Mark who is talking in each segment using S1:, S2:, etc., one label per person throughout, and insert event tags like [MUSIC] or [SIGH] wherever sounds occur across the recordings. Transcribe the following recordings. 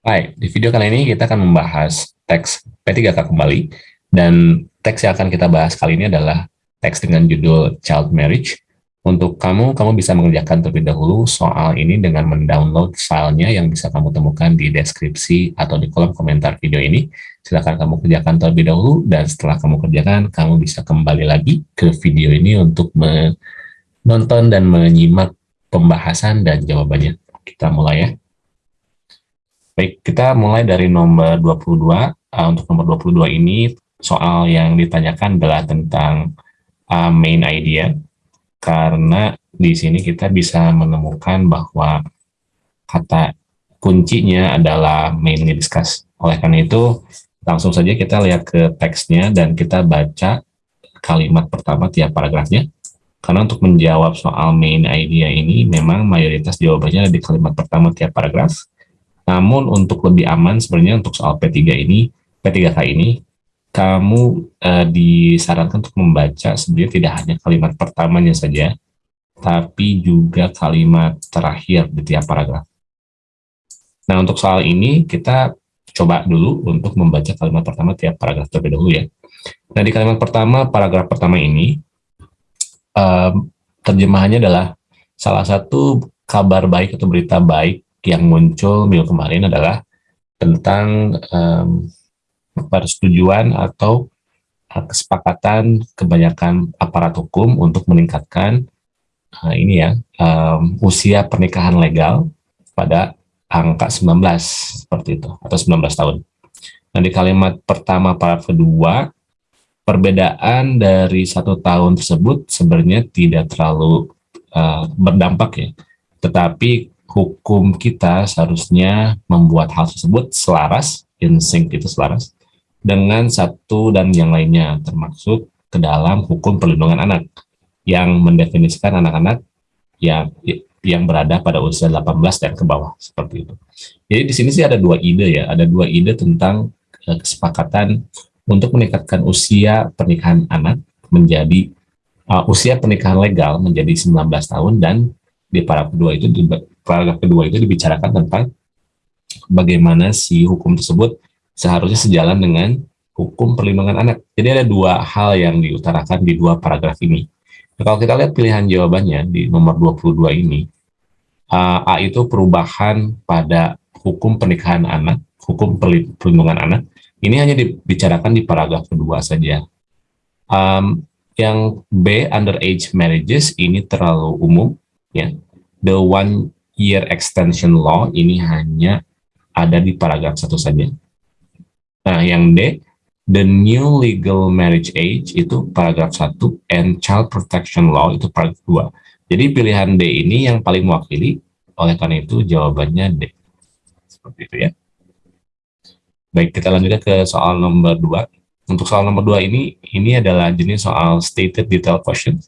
S1: Hai, di video kali ini kita akan membahas teks P3K kembali, dan teks yang akan kita bahas kali ini adalah teks dengan judul Child Marriage. Untuk kamu, kamu bisa mengerjakan terlebih dahulu soal ini dengan mendownload filenya yang bisa kamu temukan di deskripsi atau di kolom komentar video ini. Silahkan kamu kerjakan terlebih dahulu, dan setelah kamu kerjakan, kamu bisa kembali lagi ke video ini untuk menonton dan menyimak pembahasan dan jawabannya. Kita mulai ya. Baik, kita mulai dari nomor 22. Uh, untuk nomor 22 ini, soal yang ditanyakan adalah tentang uh, main idea, karena di sini kita bisa menemukan bahwa kata kuncinya adalah mainly discuss. Oleh karena itu, langsung saja kita lihat ke teksnya dan kita baca kalimat pertama tiap paragrafnya. Karena untuk menjawab soal main idea ini, memang mayoritas jawabannya ada di kalimat pertama tiap paragraf. Namun untuk lebih aman sebenarnya untuk soal P3 ini, P3K ini, kamu uh, disarankan untuk membaca sebenarnya tidak hanya kalimat pertamanya saja, tapi juga kalimat terakhir di tiap paragraf. Nah, untuk soal ini kita coba dulu untuk membaca kalimat pertama tiap paragraf terlebih dahulu ya. Nah, di kalimat pertama, paragraf pertama ini, um, terjemahannya adalah salah satu kabar baik atau berita baik yang muncul minggu kemarin adalah tentang um, persetujuan atau uh, kesepakatan kebanyakan aparat hukum untuk meningkatkan uh, ini ya um, usia pernikahan legal pada angka 19 seperti itu atau 19 tahun. Nah di kalimat pertama para kedua perbedaan dari satu tahun tersebut sebenarnya tidak terlalu uh, berdampak ya, tetapi hukum kita seharusnya membuat hal tersebut selaras, in sync itu selaras, dengan satu dan yang lainnya, termasuk ke dalam hukum perlindungan anak, yang mendefinisikan anak-anak yang yang berada pada usia 18 dan ke bawah, seperti itu. Jadi di sini sih ada dua ide ya, ada dua ide tentang uh, kesepakatan untuk meningkatkan usia pernikahan anak menjadi uh, usia pernikahan legal menjadi 19 tahun dan di para kedua itu paragraf kedua itu dibicarakan tentang bagaimana si hukum tersebut seharusnya sejalan dengan hukum perlindungan anak. Jadi ada dua hal yang diutarakan di dua paragraf ini. Nah, kalau kita lihat pilihan jawabannya di nomor 22 ini, A itu perubahan pada hukum pernikahan anak, hukum perlindungan anak, ini hanya dibicarakan di paragraf kedua saja. Um, yang B, underage marriages, ini terlalu umum. ya. The one year extension law ini hanya ada di paragraf satu saja. Nah, yang D, the new legal marriage age itu paragraf satu, and child protection law itu paragraf dua. Jadi pilihan D ini yang paling mewakili, oleh karena itu jawabannya D. Seperti itu ya. Baik, kita lanjutkan ke soal nomor dua. Untuk soal nomor dua ini, ini adalah jenis soal stated detail question.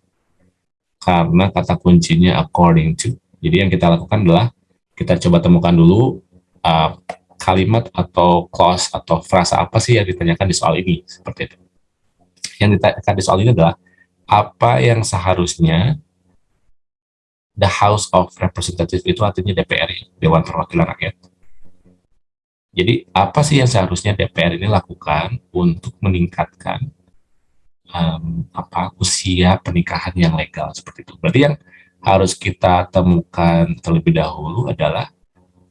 S1: Karena kata kuncinya according to. Jadi yang kita lakukan adalah kita coba temukan dulu uh, kalimat atau clause atau frasa apa sih yang ditanyakan di soal ini seperti itu. Yang ditanyakan di soal ini adalah apa yang seharusnya the House of Representatives itu artinya DPR ya, Dewan Perwakilan Rakyat. Jadi apa sih yang seharusnya DPR ini lakukan untuk meningkatkan um, apa usia pernikahan yang legal seperti itu. Berarti yang harus kita temukan terlebih dahulu adalah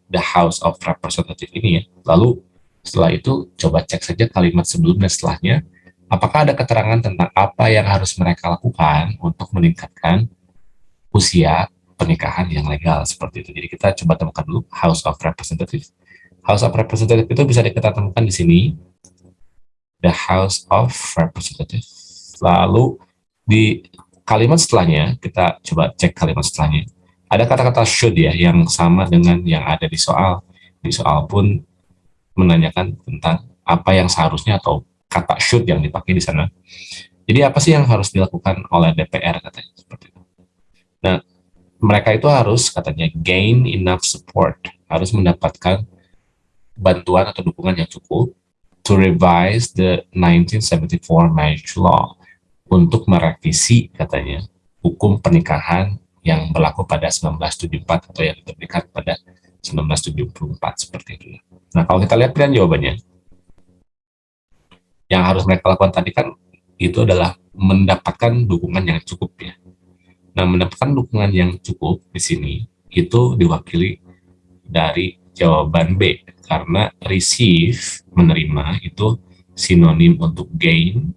S1: the House of Representative ini ya. Lalu setelah itu coba cek saja kalimat sebelumnya setelahnya, apakah ada keterangan tentang apa yang harus mereka lakukan untuk meningkatkan usia pernikahan yang legal seperti itu. Jadi kita coba temukan dulu House of Representative. House of Representative itu bisa kita temukan di sini, the House of Representative. Lalu di kalimat setelahnya, kita coba cek kalimat setelahnya. Ada kata-kata should ya, yang sama dengan yang ada di soal. Di soal pun menanyakan tentang apa yang seharusnya atau kata should yang dipakai di sana. Jadi apa sih yang harus dilakukan oleh DPR katanya seperti itu. Nah, mereka itu harus katanya gain enough support, harus mendapatkan bantuan atau dukungan yang cukup to revise the 1974 marriage law untuk merevisi katanya hukum pernikahan yang berlaku pada 1974 atau yang diterbitkan pada 1974 seperti itu. Nah kalau kita lihat pilihan jawabannya, yang harus mereka lakukan tadi kan itu adalah mendapatkan dukungan yang cukup ya. Nah mendapatkan dukungan yang cukup di sini itu diwakili dari jawaban B karena receive menerima itu sinonim untuk gain.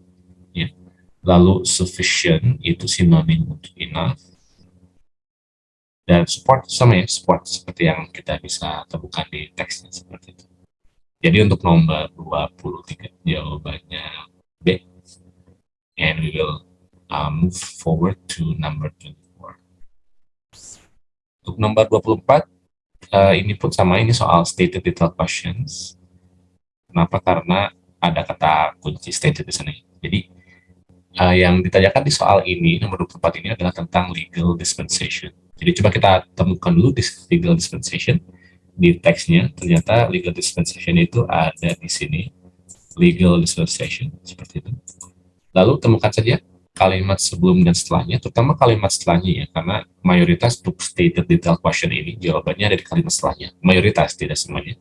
S1: Lalu sufficient itu sinonim untuk enough. Dan support sama ya support seperti yang kita bisa temukan di teksnya seperti itu. Jadi untuk nomor 23 jawabannya B. And we will uh, move forward to number 24 untuk nomor 24 uh, ini pun sama ini soal stated detail questions. Kenapa? Karena ada kata kunci stated di sini. Jadi uh, yang ditanyakan di soal ini nomor 24 ini adalah tentang legal dispensation jadi coba kita temukan dulu legal dispensation di teksnya. Ternyata legal dispensation itu ada di sini. Legal dispensation seperti itu. Lalu temukan saja kalimat sebelum dan setelahnya, terutama kalimat setelahnya ya, karena mayoritas untuk stated detail question ini jawabannya ada di kalimat setelahnya. Mayoritas, tidak semuanya.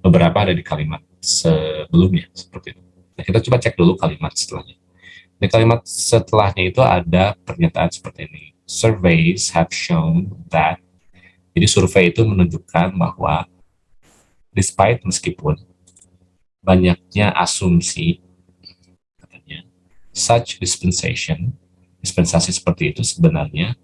S1: Beberapa ada di kalimat sebelumnya, seperti itu. Nah, kita coba cek dulu kalimat setelahnya. Di kalimat setelahnya itu ada pernyataan seperti ini. Surveys have shown that jadi survei itu menunjukkan bahwa despite meskipun banyaknya asumsi katanya such dispensation dispensasi seperti itu sebenarnya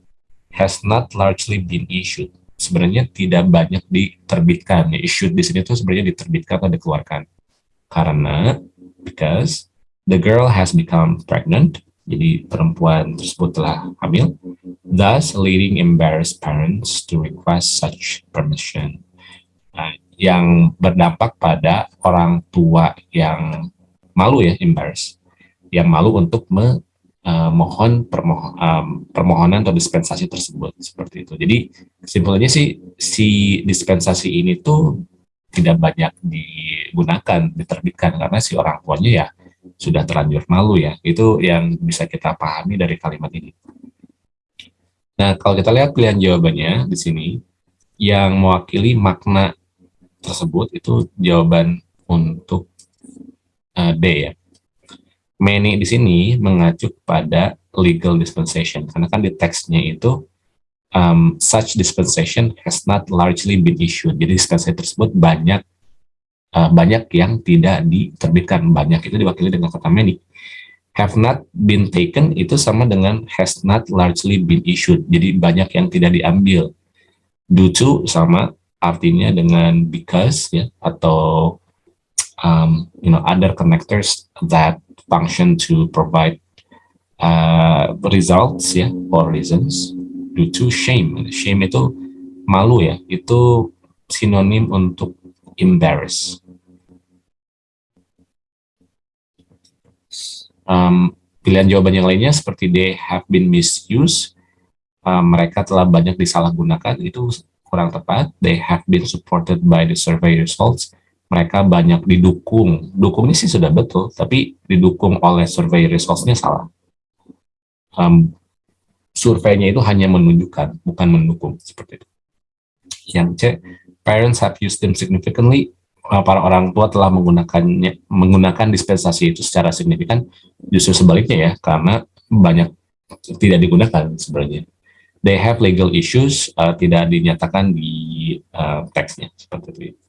S1: has not largely been issued. Sebenarnya tidak banyak diterbitkan. Issued di sini itu sebenarnya diterbitkan atau dikeluarkan. Karena because the girl has become pregnant. Jadi perempuan tersebut telah hamil, thus leading embarrassed parents to request such permission. Nah, yang berdampak pada orang tua yang malu ya, embarrassed, yang malu untuk memohon uh, permohon, um, permohonan atau dispensasi tersebut. Seperti itu. Jadi kesimpulannya sih si dispensasi ini tuh tidak banyak digunakan, diterbitkan. Karena si orang tuanya ya sudah terlanjur malu ya. Itu yang bisa kita pahami dari kalimat ini. Nah, kalau kita lihat pilihan jawabannya di sini, yang mewakili makna tersebut itu jawaban untuk uh, D ya. Many di sini mengacu pada legal dispensation, karena kan di teksnya itu um, such dispensation has not largely been issued. Jadi dispensasi tersebut banyak uh, banyak yang tidak diterbitkan. Banyak itu diwakili dengan kata many. Have not been taken itu sama dengan has not largely been issued. Jadi banyak yang tidak diambil. Due to sama artinya dengan because ya atau um, you know other connectors that function to provide uh, results ya or reasons due to shame. Shame itu malu ya. Itu sinonim untuk embarrass. Um, pilihan jawaban yang lainnya seperti they have been misused, um, mereka telah banyak disalahgunakan, itu kurang tepat. They have been supported by the survey results, mereka banyak didukung. Dukungnya sih sudah betul, tapi didukung oleh survey results-nya salah. Um, surveinya itu hanya menunjukkan, bukan mendukung, seperti itu. Yang C, parents have used them significantly, uh, para orang tua telah menggunakannya menggunakan dispensasi itu secara signifikan, justru sebaliknya ya, karena banyak tidak digunakan sebenarnya. They have legal issues, uh, tidak dinyatakan di uh, teksnya, seperti itu.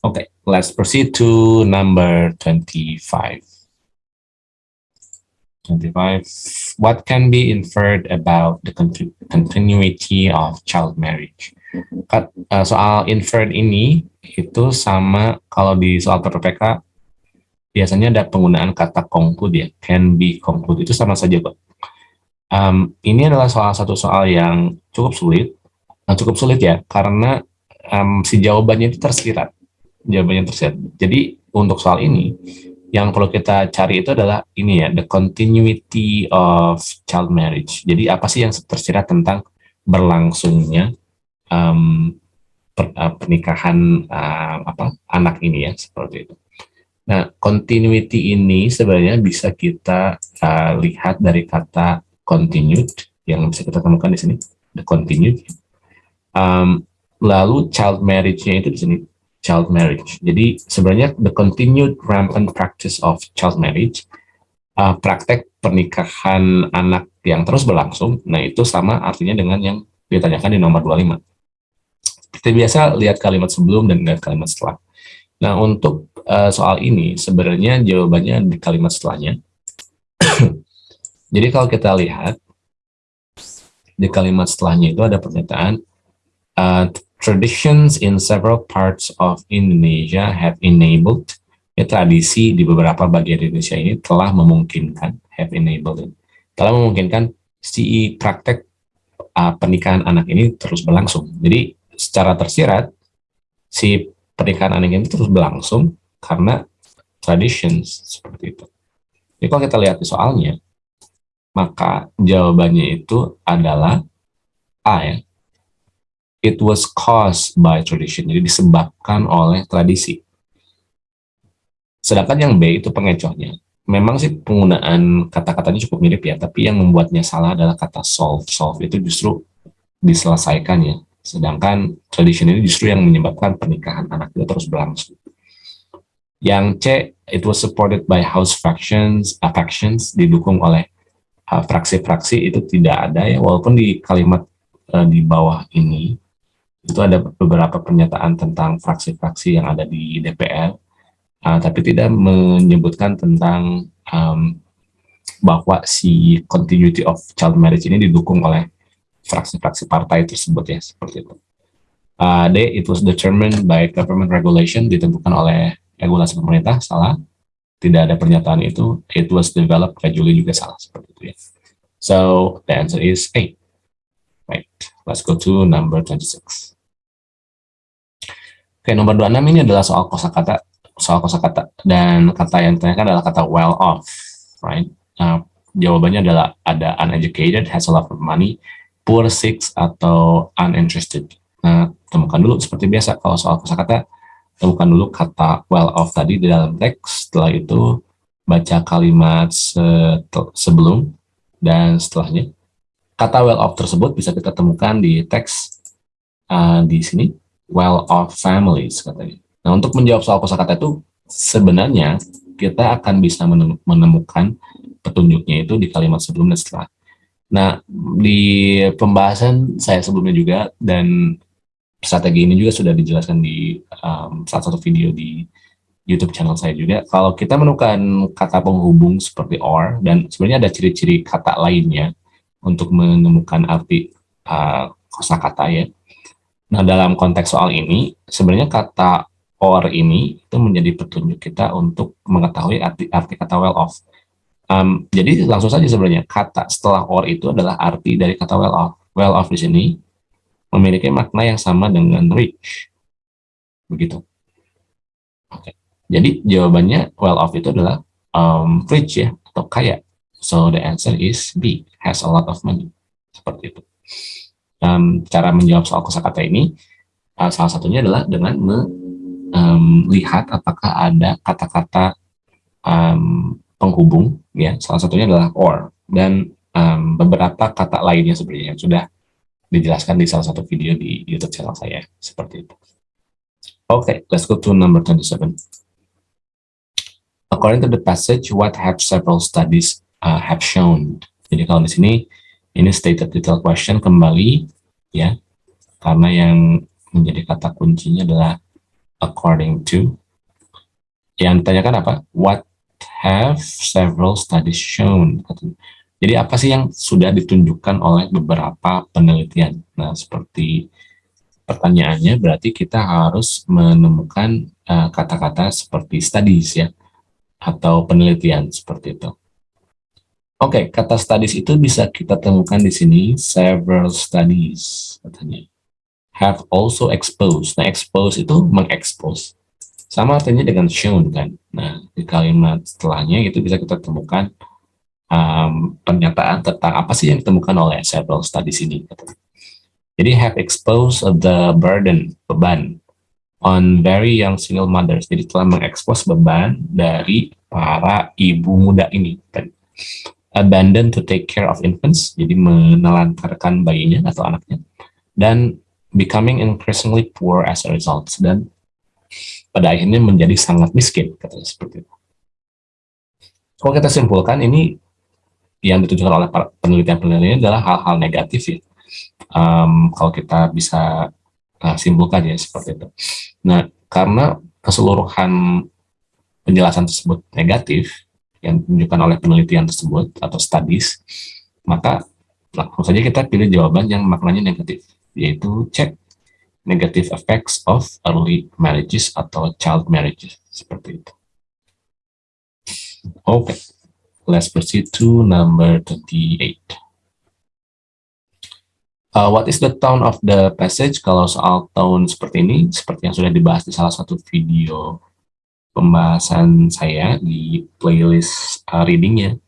S1: Oke, okay, let's proceed to number 25. 25. What can be inferred about the continuity of child marriage? Uh, soal inferred ini itu sama kalau di soal PPPK biasanya ada penggunaan kata conclude ya, can be conclude itu sama saja kok. Um, ini adalah salah satu soal yang cukup sulit, nah, cukup sulit ya, karena um, si jawabannya itu tersirat, jawabannya tersirat. Jadi untuk soal ini, yang perlu kita cari itu adalah ini ya, the continuity of child marriage. Jadi apa sih yang tersirat tentang berlangsungnya um, per, uh, pernikahan uh, apa anak ini ya seperti itu. Nah, continuity ini sebenarnya bisa kita uh, lihat dari kata continued yang bisa kita temukan di sini, the continued. Um, lalu child marriage-nya itu di sini child marriage. Jadi sebenarnya the continued rampant practice of child marriage, uh, praktek pernikahan anak yang terus berlangsung, nah itu sama artinya dengan yang ditanyakan di nomor 25. Seperti biasa, lihat kalimat sebelum dan lihat kalimat setelah. Nah, untuk uh, soal ini, sebenarnya jawabannya di kalimat setelahnya. [CLEARS THROAT] Jadi kalau kita lihat, di kalimat setelahnya itu ada pernyataan, uh, traditions in several parts of Indonesia have enabled ya, tradisi di beberapa bagian Indonesia ini telah memungkinkan have enabled telah memungkinkan si praktek uh, pernikahan anak ini terus berlangsung. Jadi secara tersirat si pernikahan anak ini terus berlangsung karena traditions seperti itu. Jadi kalau kita lihat di soalnya, maka jawabannya itu adalah A ya, it was caused by tradition, jadi disebabkan oleh tradisi. Sedangkan yang B itu pengecohnya. Memang sih penggunaan kata-katanya cukup mirip ya, tapi yang membuatnya salah adalah kata solve. Solve itu justru diselesaikan ya. Sedangkan tradition ini justru yang menyebabkan pernikahan anak itu terus berlangsung. Yang C, it was supported by house factions, affections, didukung oleh uh, fraksi-fraksi uh, itu tidak ada ya, walaupun di kalimat uh, di bawah ini itu ada beberapa pernyataan tentang fraksi-fraksi yang ada di DPR, uh, tapi tidak menyebutkan tentang um, bahwa si continuity of child marriage ini didukung oleh fraksi-fraksi partai tersebut ya, seperti itu. Uh, D, it was determined by government regulation, ditentukan oleh regulasi pemerintah, salah. Tidak ada pernyataan itu. It was developed gradually juga salah, seperti itu ya. So, the answer is A. Right, let's go to number 26. Oke, nomor 26 ini adalah soal kosakata, soal kosakata dan kata yang ditanyakan adalah kata well off, right? Nah, jawabannya adalah ada uneducated, has a lot of money, poor, sick, atau uninterested. Nah, temukan dulu seperti biasa kalau soal kosakata, temukan dulu kata well off tadi di dalam teks, setelah itu baca kalimat se sebelum dan setelahnya. Kata well off tersebut bisa kita temukan di teks uh, di sini well-off families katanya. Nah, untuk menjawab soal kosakata itu sebenarnya kita akan bisa menemukan petunjuknya itu di kalimat sebelum dan setelah. Nah, di pembahasan saya sebelumnya juga dan strategi ini juga sudah dijelaskan di um, salah satu video di YouTube channel saya juga. Kalau kita menemukan kata penghubung seperti or dan sebenarnya ada ciri-ciri kata lainnya untuk menemukan arti uh, kosakata ya Nah, dalam konteks soal ini, sebenarnya kata or ini itu menjadi petunjuk kita untuk mengetahui arti, arti kata well off. Um, jadi langsung saja sebenarnya kata setelah or itu adalah arti dari kata well off. Well off di sini memiliki makna yang sama dengan rich. Begitu. Okay. Jadi jawabannya well off itu adalah um, rich ya atau kaya. So the answer is B, has a lot of money. Seperti itu um, cara menjawab soal kosakata ini uh, salah satunya adalah dengan melihat apakah ada kata-kata um, penghubung ya salah satunya adalah or dan um, beberapa kata lainnya sebenarnya yang sudah dijelaskan di salah satu video di YouTube channel saya seperti itu. Oke, okay, let's go to number 27. According to the passage, what have several studies uh, have shown? Jadi kalau di sini ini stated detail question kembali ya karena yang menjadi kata kuncinya adalah according to yang ditanyakan apa what have several studies shown jadi apa sih yang sudah ditunjukkan oleh beberapa penelitian nah seperti pertanyaannya berarti kita harus menemukan eh, kata-kata uh, seperti studies ya atau penelitian seperti itu Oke, okay, kata studies itu bisa kita temukan di sini several studies katanya. Have also exposed. Nah, expose itu mengekspos. Sama artinya dengan shown kan. Nah, di kalimat setelahnya itu bisa kita temukan um, pernyataan tentang apa sih yang ditemukan oleh several studies ini. Katanya. Jadi have exposed the burden, beban on very young single mothers. Jadi telah mengekspos beban dari para ibu muda ini. Kan abandon to take care of infants, jadi menelantarkan bayinya atau anaknya, dan becoming increasingly poor as a result. Dan pada akhirnya menjadi sangat miskin, katanya seperti itu. Kalau kita simpulkan, ini yang ditunjukkan oleh penelitian-penelitian adalah hal-hal negatif ya. Um, kalau kita bisa uh, simpulkan ya seperti itu. Nah, karena keseluruhan penjelasan tersebut negatif, yang ditunjukkan oleh penelitian tersebut atau studies, maka langsung saja kita pilih jawaban yang maknanya negatif, yaitu cek negative effects of early marriages atau child marriages, seperti itu. Oke, okay. let's proceed to number 28. Uh, what is the tone of the passage? Kalau soal tone seperti ini, seperti yang sudah dibahas di salah satu video pembahasan saya di playlist uh, readingnya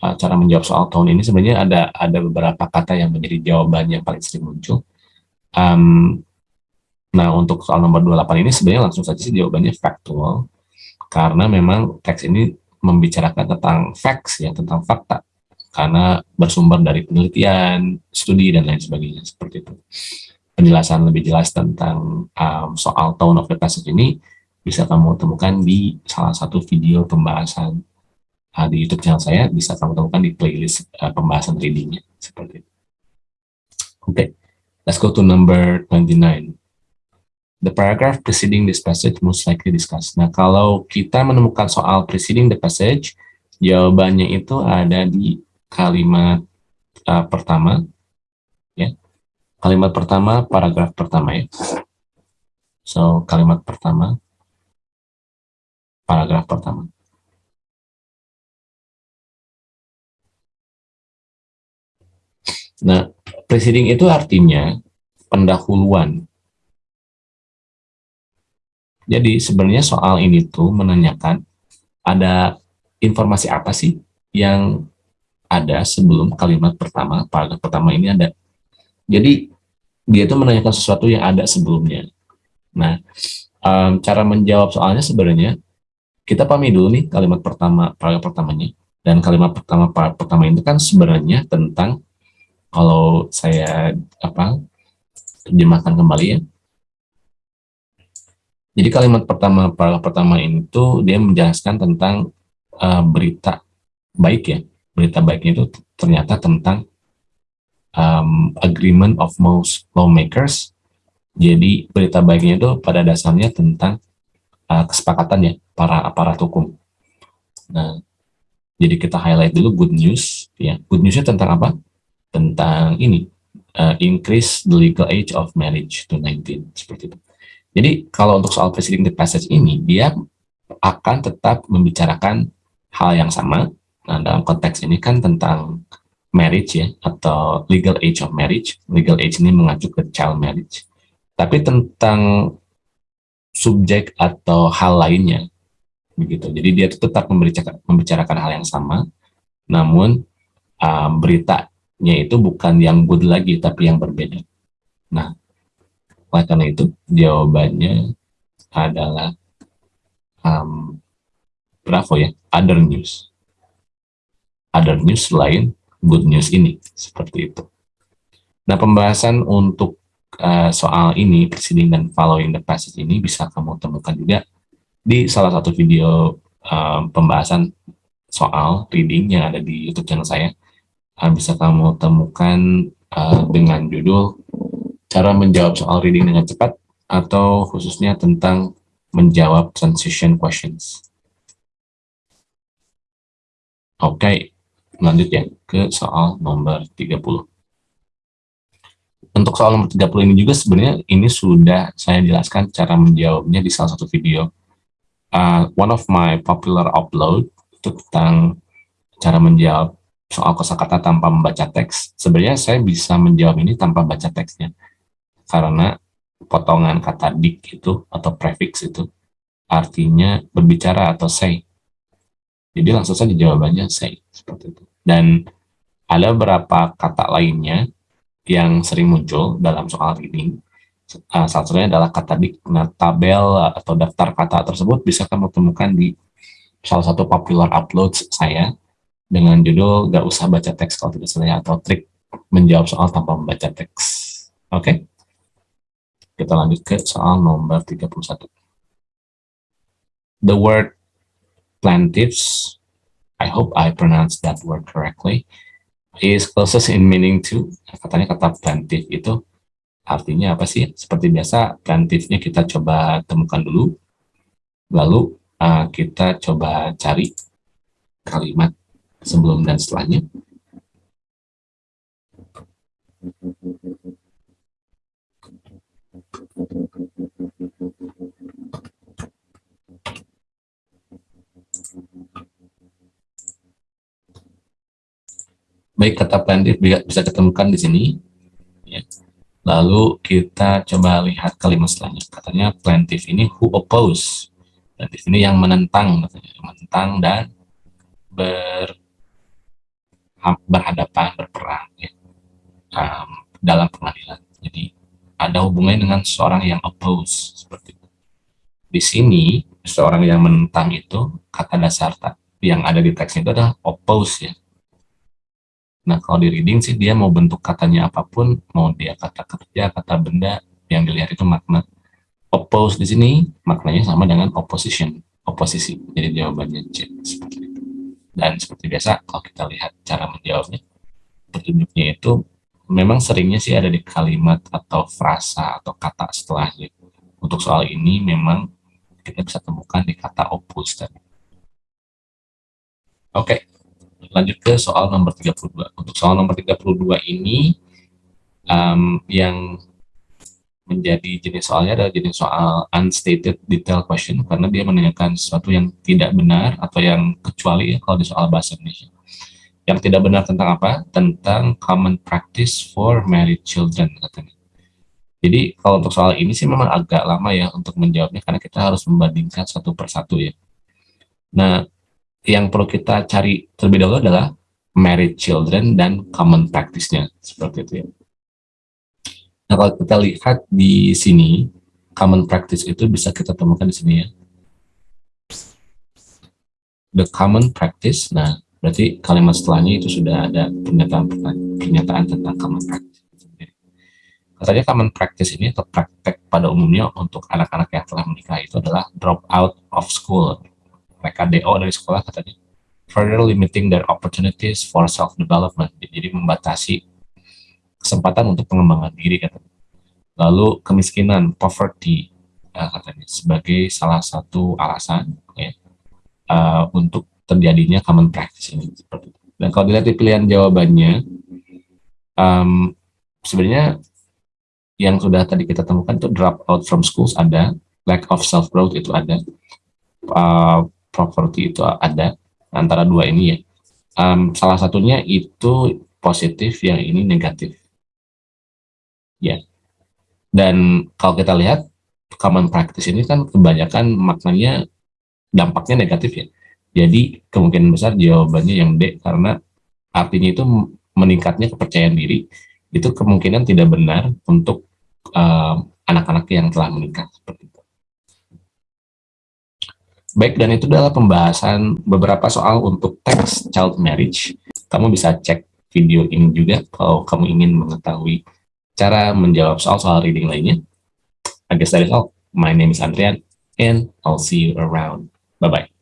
S1: uh, cara menjawab soal tahun ini sebenarnya ada ada beberapa kata yang menjadi jawaban yang paling sering muncul um, nah untuk soal nomor 28 ini sebenarnya langsung saja sih jawabannya factual karena memang teks ini membicarakan tentang facts ya tentang fakta karena bersumber dari penelitian, studi dan lain sebagainya seperti itu. Penjelasan lebih jelas tentang um, soal tone of the passage ini bisa kamu temukan di salah satu video pembahasan uh, di YouTube channel saya, bisa kamu temukan di playlist uh, pembahasan readingnya, seperti itu. Oke, okay. let's go to number 29. The paragraph preceding this passage most likely discussed. Nah, kalau kita menemukan soal preceding the passage, jawabannya itu ada di kalimat uh, pertama, ya. Kalimat pertama, paragraf pertama ya. So, kalimat pertama, paragraf pertama. Nah, preceding itu artinya pendahuluan. Jadi sebenarnya soal ini tuh menanyakan ada informasi apa sih yang ada sebelum kalimat pertama, paragraf pertama ini ada. Jadi dia itu menanyakan sesuatu yang ada sebelumnya. Nah, um, cara menjawab soalnya sebenarnya kita pahami dulu nih kalimat pertama, paragraf pertamanya. Dan kalimat pertama pertama itu kan sebenarnya tentang kalau saya apa terjemahkan kembali ya. Jadi kalimat pertama paragraf pertama itu dia menjelaskan tentang uh, berita baik ya. Berita baik itu ternyata tentang um, agreement of most lawmakers. Jadi berita baiknya itu pada dasarnya tentang uh, kesepakatan ya para aparat hukum. Nah, jadi kita highlight dulu good news, ya. Good newsnya tentang apa? Tentang ini, uh, increase the legal age of marriage to 19, seperti itu. Jadi kalau untuk soal preceding the passage ini, dia akan tetap membicarakan hal yang sama. Nah, dalam konteks ini kan tentang marriage ya, atau legal age of marriage. Legal age ini mengacu ke child marriage. Tapi tentang subjek atau hal lainnya begitu. Jadi dia tetap membicarakan, hal yang sama, namun um, beritanya itu bukan yang good lagi, tapi yang berbeda. Nah, oleh karena itu jawabannya adalah um, bravo ya, other news. Other news lain good news ini, seperti itu. Nah, pembahasan untuk uh, soal ini, preceding dan following the passage ini bisa kamu temukan juga di salah satu video uh, pembahasan soal reading yang ada di YouTube channel saya uh, bisa kamu temukan uh, dengan judul cara menjawab soal reading dengan cepat atau khususnya tentang menjawab transition questions. Oke, okay, lanjut ya ke soal nomor 30. Untuk soal nomor 30 ini juga sebenarnya ini sudah saya jelaskan cara menjawabnya di salah satu video uh, one of my popular upload itu tentang cara menjawab soal kosakata tanpa membaca teks. Sebenarnya saya bisa menjawab ini tanpa baca teksnya. Karena potongan kata dik itu atau prefix itu artinya berbicara atau say. Jadi langsung saja jawabannya say seperti itu. Dan ada beberapa kata lainnya yang sering muncul dalam soal reading uh, salah satunya adalah kata di nah, tabel atau daftar kata tersebut bisa kamu temukan di salah satu popular upload saya dengan judul gak usah baca teks kalau tidak salah atau trik menjawab soal tanpa membaca teks oke okay? Kita lanjut ke soal nomor 31. The word plaintiffs, I hope I pronounce that word correctly, is closest in meaning to, katanya kata plaintiff itu artinya apa sih? Seperti biasa, plaintiffnya kita coba temukan dulu, lalu uh, kita coba cari kalimat sebelum dan setelahnya. Baik, kata plaintiff bisa ketemukan di sini. Ya. Lalu kita coba lihat kalimat selanjutnya. Katanya plaintiff ini who oppose. Plaintiff ini yang menentang, menentang dan ber, berhadapan, berperang ya, um, dalam pengadilan. Ada hubungannya dengan seorang yang oppose seperti itu. Di sini seorang yang menentang itu kata dasar yang ada di teks itu adalah oppose ya Nah, kalau di reading sih dia mau bentuk katanya apa pun, mau dia kata kerja, kata benda, yang dilihat itu makna. Oppose di sini maknanya sama dengan opposition, oposisi. Jadi jawabannya C seperti itu. Dan seperti biasa kalau kita lihat cara menjawabnya, petunjuknya itu memang seringnya sih ada di kalimat atau frasa atau kata setelahnya. Untuk soal ini memang kita bisa temukan di kata oppose tadi. Oke, lanjut ke soal nomor 32. Untuk soal nomor 32 ini um, yang menjadi jenis soalnya adalah jenis soal unstated detail question karena dia menanyakan sesuatu yang tidak benar atau yang kecuali ya kalau di soal bahasa Indonesia. Yang tidak benar tentang apa? Tentang common practice for married children katanya. Jadi kalau untuk soal ini sih memang agak lama ya untuk menjawabnya karena kita harus membandingkan satu persatu ya. Nah, yang perlu kita cari terlebih dahulu adalah married children dan common practice-nya seperti itu ya. Nah, kalau kita lihat di sini common practice itu bisa kita temukan di sini ya. The common practice, nah berarti kalimat setelahnya itu sudah ada pernyataan pernyataan tentang common practice. Katanya common practice ini atau praktek pada umumnya untuk anak-anak yang telah menikah itu adalah drop out of school. Mereka DO dari sekolah katanya. Further limiting their opportunities for self-development. Jadi membatasi kesempatan untuk pengembangan diri katanya. Lalu kemiskinan poverty uh, katanya sebagai salah satu alasan ya, uh, untuk terjadinya common practice ini dan kalau dilihat di pilihan jawabannya um, sebenarnya yang sudah tadi kita temukan itu drop out from schools ada lack of self growth itu ada uh, properti itu ada antara dua ini ya. Um, salah satunya itu positif, yang ini negatif. Ya. Dan kalau kita lihat common practice ini kan kebanyakan maknanya dampaknya negatif ya. Jadi kemungkinan besar jawabannya yang D karena artinya itu meningkatnya kepercayaan diri itu kemungkinan tidak benar untuk anak-anak uh, yang telah menikah seperti itu. Baik, dan itu adalah pembahasan beberapa soal untuk teks child marriage. Kamu bisa cek video ini juga kalau kamu ingin mengetahui cara menjawab soal-soal reading lainnya. I guess that is all. My name is Andrian, and I'll see you around. Bye-bye.